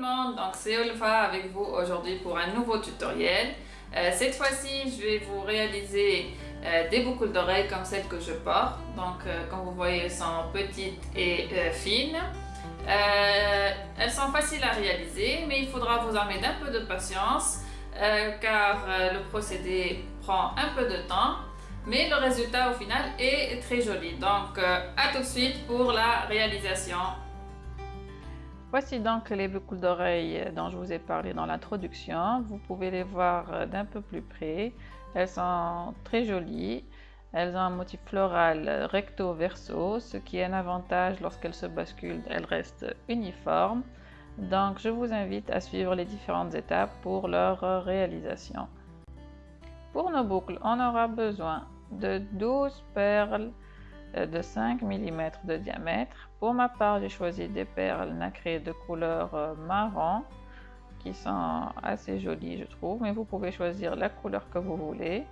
donc c'est Olfa avec vous aujourd'hui pour un nouveau tutoriel. Euh, cette fois-ci, je vais vous réaliser euh, des boucles d'oreilles comme celles que je porte. Donc, euh, comme vous voyez, elles sont petites et fines. elles sont faciles à réaliser, mais il faudra vous en mettre un peu de patience car le procédé prend un peu de temps. Mais le résultat au final est très joli. Donc, à tout de suite pour la réalisation Voici donc les boucles d'oreilles dont je vous ai parlé dans l'introduction. Vous pouvez les voir d'un peu plus près. Elles sont très jolies. Elles ont un motif floral recto-verso, ce qui est un avantage lorsqu'elles se basculent, elles restent uniformes. Donc je vous invite à suivre les différentes étapes pour leur réalisation. Pour nos boucles, on aura besoin de 12 perles euh, de 5 mm de diamètre. Pour ma part, j'ai choisi des perles nacrées de couleur euh, marron qui sont assez jolies, je trouve, mais vous pouvez choisir la couleur que vous voulez.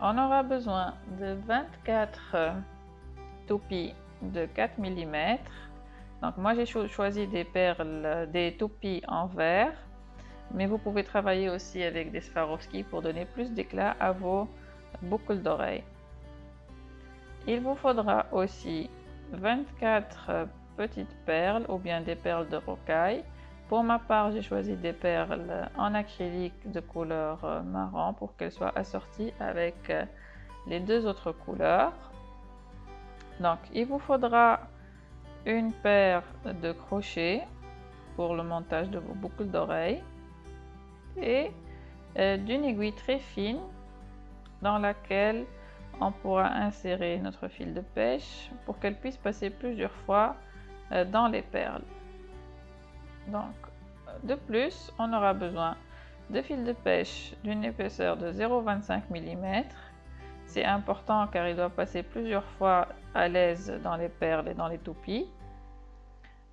On aura besoin de 24 euh, toupies de 4 mm. Donc moi j'ai choisi des perles, des toupies en verre, mais vous pouvez travailler aussi avec des Swarovski pour donner plus d'éclat à vos boucles d'oreilles. Il vous faudra aussi 24 petites perles ou bien des perles de rocaille. Pour ma part, j'ai choisi des perles en acrylique de couleur euh, marron pour qu'elles soient assorties avec euh, les deux autres couleurs. Donc, il vous faudra une paire de crochets pour le montage de vos boucles d'oreilles et euh, d'une aiguille très fine dans laquelle on pourra insérer notre fil de pêche pour qu'elle puisse passer plusieurs fois euh, dans les perles. Donc, de plus, on aura besoin de fil de pêche d'une épaisseur de 0,25 mm. C'est important car il doit passer plusieurs fois à l'aise dans les perles et dans les toupies.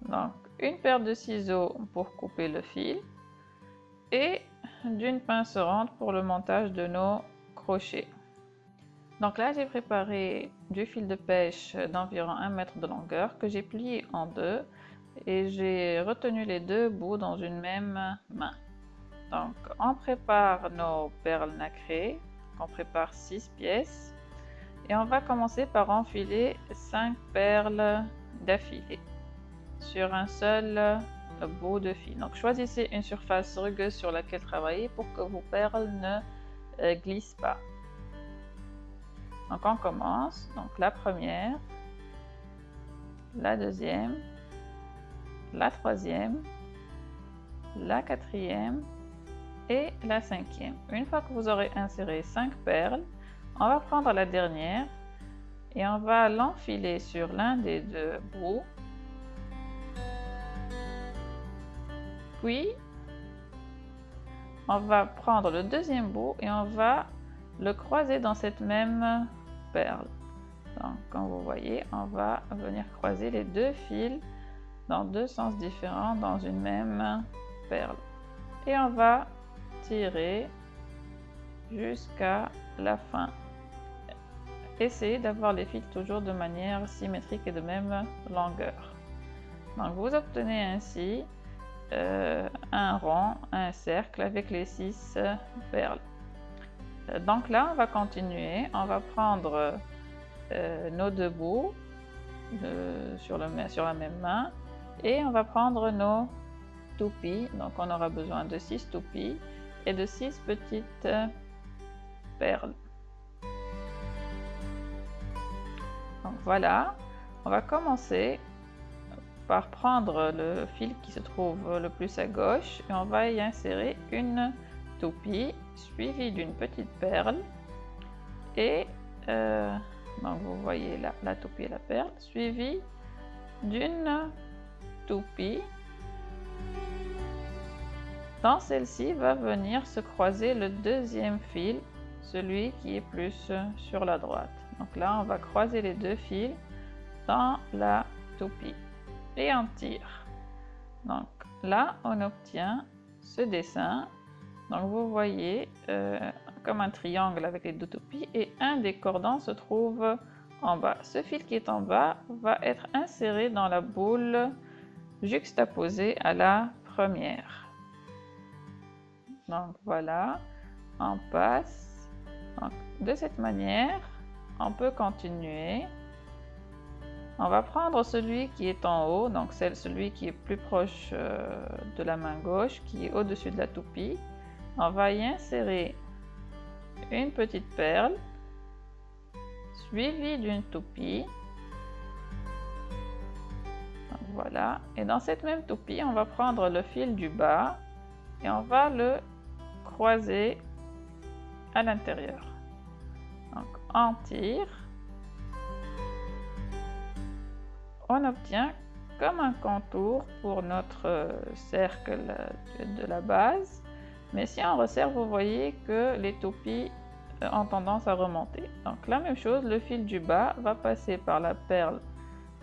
Donc, une paire de ciseaux pour couper le fil et d'une pince ronde pour le montage de nos crochets. Donc là, j'ai préparé du fil de pêche d'environ 1 mètre de longueur que j'ai plié en deux et j'ai retenu les deux bouts dans une même main. Donc, on prépare nos perles nacrées, on prépare 6 pièces et on va commencer par enfiler 5 perles d'affilée sur un seul bout de fil. Donc, choisissez une surface rugueuse sur laquelle travailler pour que vos perles ne euh, glissent pas. Donc on commence. Donc la première, la deuxième, la troisième, la quatrième et la cinquième. Une fois que vous aurez inséré cinq perles, on va prendre la dernière et on va l'enfiler sur l'un des deux bouts. Puis, on va prendre le deuxième bout et on va le croiser dans cette même perles. Donc, comme vous voyez, on va venir croiser les deux fils dans deux sens différents dans une même perle. Et on va tirer jusqu'à la fin. Essayez d'avoir les fils toujours de manière symétrique et de même longueur. Donc vous obtenez ainsi euh, un rond, un cercle avec les six perles. Donc là, on va continuer. On va prendre euh, nos deux bouts sur, sur la même main et on va prendre nos toupies. Donc on aura besoin de 6 toupies et de 6 petites perles. Donc voilà, on va commencer par prendre le fil qui se trouve le plus à gauche et on va y insérer une toupie suivi d'une petite perle. Et euh, donc vous voyez la toupie et la perle suivi d'une toupie dans celle-ci va venir se croiser le deuxième fil celui qui est plus sur la droite. Donc là on va croiser les deux fils dans la toupie et on tire. Donc là on obtient ce dessin donc vous voyez euh, comme un triangle avec les deux toupies et un des cordons se trouve en bas. Ce fil qui est en bas va être inséré dans la boule juxtaposée à la première. Donc voilà, on passe. de cette manière, on peut continuer. On va prendre celui qui est en haut, donc celui qui est plus proche euh, de la main gauche, qui est au-dessus de la toupie. On va y insérer une petite perle, suivie d'une toupie. voilà. Et dans cette même toupie, on va prendre le fil du bas et on va le croiser à l'intérieur. Donc on tire. On obtient comme un contour pour notre cercle de la base. Mais si on resserre, vous voyez que les toupies euh, ont tendance à remonter. Donc la même chose, le fil du bas va passer par la perle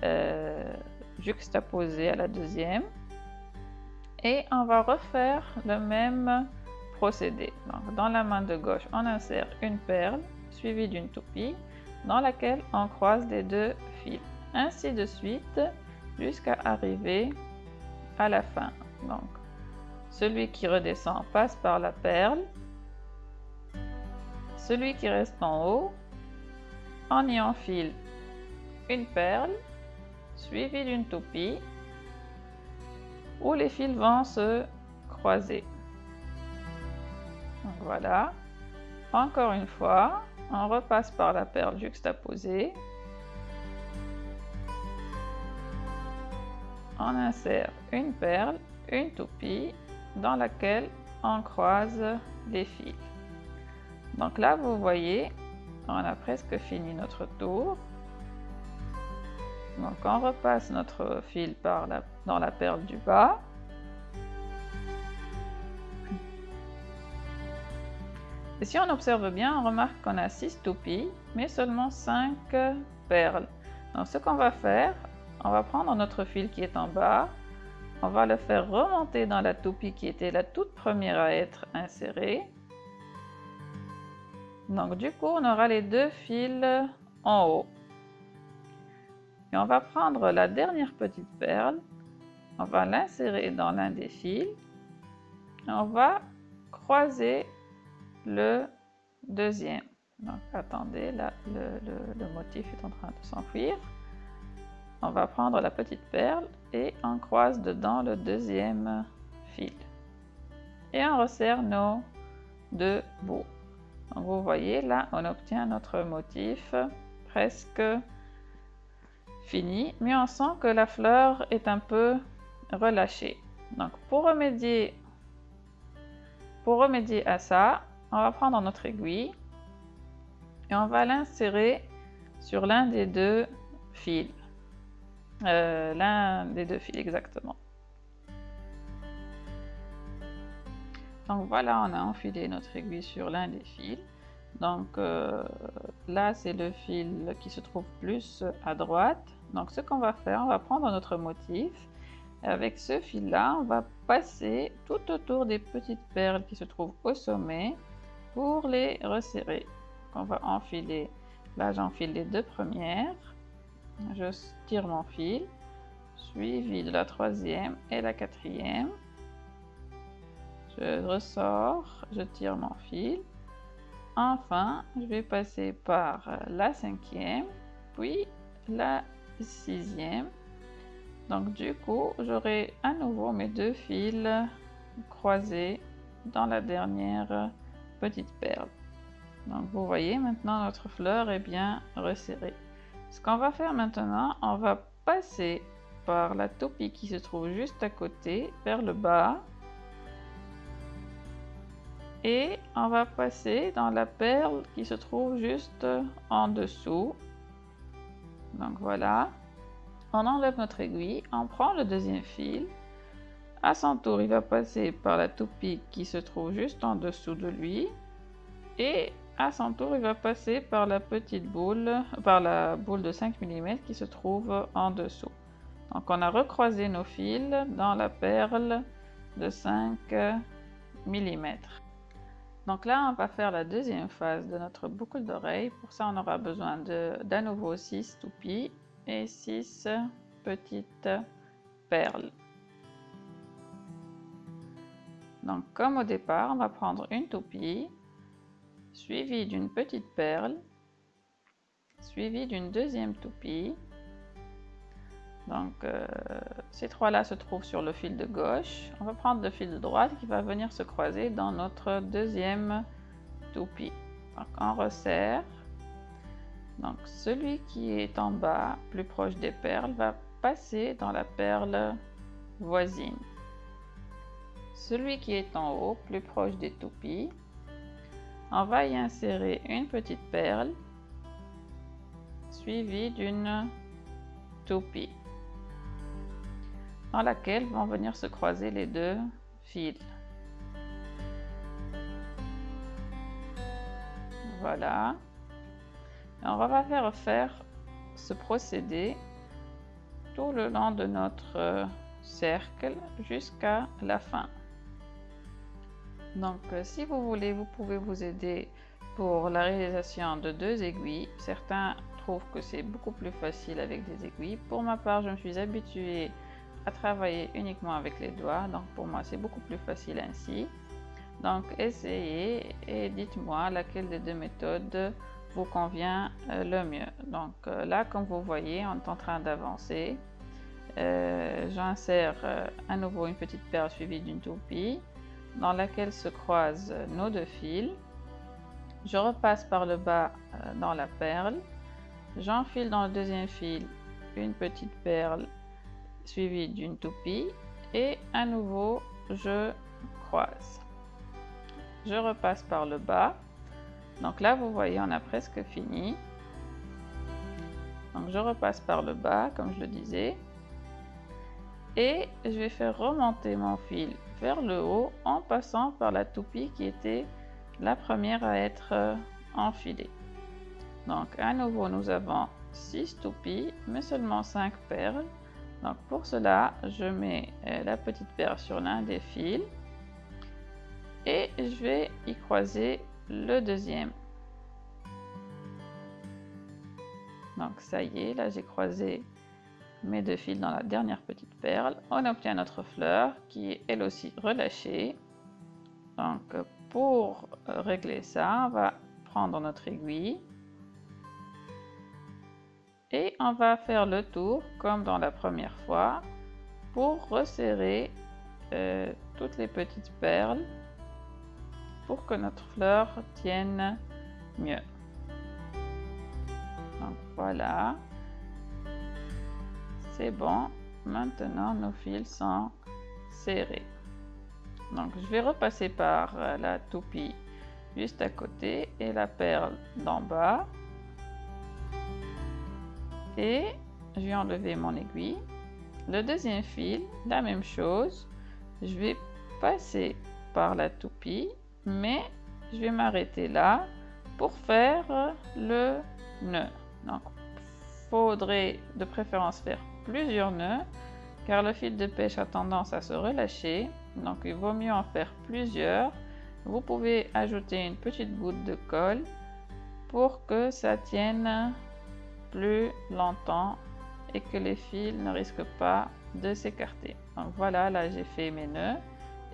euh, juxtaposée à la deuxième. Et on va refaire le même procédé. Donc, dans la main de gauche, on insère une perle suivie d'une toupie dans laquelle on croise les deux fils. Ainsi de suite jusqu'à arriver à la fin. Donc, celui qui redescend passe par la perle. Celui qui reste en haut, on y enfile une perle suivie d'une toupie où les fils vont se croiser voilà. Encore une fois, on repasse par la perle juxtaposée. On insère une perle, une toupie dans laquelle on croise les fils. Donc là, vous voyez, on a presque fini notre tour. Donc on repasse notre fil par dans la perle du bas. Et si on observe bien, on remarque qu'on a 6 toupies, mais seulement 5 perles. Donc ce qu'on va faire, on va prendre notre fil qui est en bas, on va le faire remonter dans la toupie qui était la toute première à être insérée. Donc du coup, on aura les deux fils en haut. Et on va prendre la dernière petite perle, on va l'insérer dans l'un des fils, et on va croiser le deuxième. Donc attendez, là le, motif est en train de s'enfuir. On va prendre la petite perle et on croise dedans le deuxième fil. Et on resserre nos deux bouts. Donc vous voyez là on obtient notre motif presque fini, mais on sent que la fleur est un peu relâchée. Donc pour remédier, pour remédier à ça, on va prendre notre aiguille et on va l'insérer sur l'un des deux fils. Euh, l'un des deux fils exactement. Donc voilà, on a enfilé notre aiguille sur l'un des fils. Donc euh, là, c'est le fil qui se trouve plus à droite. Donc ce qu'on va faire, on va prendre notre motif. Avec ce fil-là, on va passer tout autour des petites perles qui se trouvent au sommet pour les resserrer. On va enfiler, là j'enfile les deux premières, je tire mon fil, suivi de la troisième et la quatrième. Je ressors, je tire mon fil. Enfin, je vais passer par la cinquième, puis la sixième. Donc du coup, j'aurai à nouveau mes deux fils croisés dans la dernière petite perle. Donc vous voyez maintenant notre fleur est bien resserrée. Ce qu'on va faire maintenant, on va passer par la toupie qui se trouve juste à côté vers le bas. Et on va passer dans la perle qui se trouve juste en dessous. Donc voilà. On enlève notre aiguille, on prend le deuxième fil à son tour, il va passer par la toupie qui se trouve juste en dessous de lui. Et à son tour, il va passer par la petite boule, par la boule de 5 mm qui se trouve en dessous. Donc on a recroisé nos fils dans la perle de 5 mm. Donc là, on va faire la deuxième phase de notre boucle d'oreille. Pour ça, on aura besoin d'un nouveau 6 toupies et 6 petites perles. Donc comme au départ, on va prendre une toupie, suivie d'une petite perle, suivie d'une deuxième toupie. Donc euh, ces trois-là se trouvent sur le fil de gauche. On va prendre le fil de droite qui va venir se croiser dans notre deuxième toupie. Donc on resserre. Donc celui qui est en bas, plus proche des perles, va passer dans la perle voisine. Celui qui est en haut, plus proche des toupies, on va y insérer une petite perle suivie d'une toupie dans laquelle vont venir se croiser les deux fils. Voilà. on va faire faire ce procédé tout le long de notre cercle jusqu'à la fin. Donc euh, si vous voulez, vous pouvez vous aider pour la réalisation de deux aiguilles. Certains trouvent que c'est beaucoup plus facile avec des aiguilles. Pour ma part, je me suis habituée à travailler uniquement avec les doigts. Donc pour moi, c'est beaucoup plus facile ainsi. Donc essayez et dites-moi laquelle des deux méthodes vous convient euh, le mieux. Donc euh, là, comme vous voyez, on est en train d'avancer. J'insère à nouveau une petite perle suivie d'une toupie dans laquelle se croisent nos deux fils. Je repasse par le bas euh, dans la perle. J'enfile dans le deuxième fil une petite perle suivie d'une toupie et à nouveau je croise. Je repasse par le bas. Donc là vous voyez on a presque fini. Donc je repasse par le bas comme je le disais et je vais faire remonter mon fil vers le haut en passant par la toupie qui était la première à être euh, enfilée. Donc à nouveau nous avons 6 toupies mais seulement 5 perles. Donc pour cela je mets euh, la petite perle sur l'un des fils et je vais y croiser le deuxième. Donc ça y est, là j'ai croisé mes deux fils dans la dernière petite perle, on obtient notre fleur qui est elle aussi relâchée. Donc pour régler ça, on va prendre notre aiguille et on va faire le tour comme dans la première fois pour resserrer euh, toutes les petites perles pour que notre fleur tienne mieux. Donc voilà. C'est bon. Maintenant, nos fils sont serrés. Donc, je vais repasser par euh, la toupie juste à côté et la perle d'en bas. Et je vais enlever mon aiguille. Le deuxième fil, la même chose. Je vais passer par la toupie, mais je vais m'arrêter là pour faire le nœud. Donc, faudrait de préférence faire plusieurs nœuds car le fil de pêche a tendance à se relâcher donc il vaut mieux en faire plusieurs. Vous pouvez ajouter une petite goutte de colle pour que ça tienne plus longtemps et que les fils ne risquent pas de s'écarter. Donc voilà là j'ai fait mes nœuds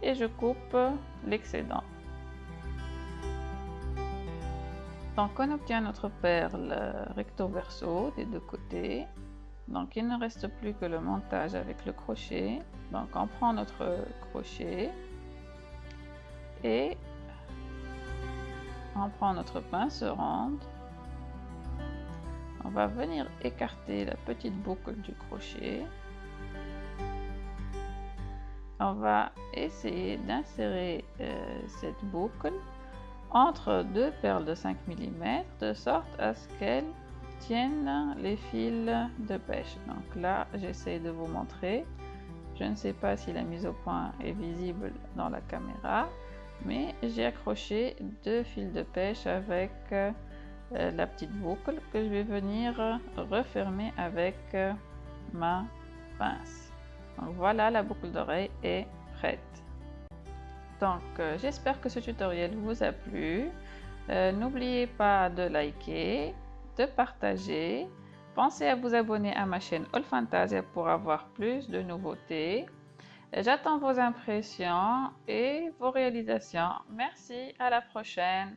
et je coupe l'excédent. Donc on obtient notre perle recto verso des deux côtés donc il ne reste plus que le montage avec le crochet. Donc on prend notre crochet et on prend notre pince ronde. On va venir écarter la petite boucle du crochet. On va essayer d'insérer euh, cette boucle entre deux perles de 5 mm de sorte à ce qu'elle tiennent les fils de pêche. Donc là, j'essaie de vous montrer. Je ne sais pas si la mise au point est visible dans la caméra, mais j'ai accroché deux fils de pêche avec euh, la petite boucle que je vais venir refermer avec euh, ma pince. Donc voilà, la boucle d'oreille est prête. Donc euh, j'espère que ce tutoriel vous a plu. N'oubliez pas de liker, de partager. Pensez à vous abonner à ma chaîne All Fantasia pour avoir plus de nouveautés. J'attends vos impressions et vos réalisations. Merci, à la prochaine.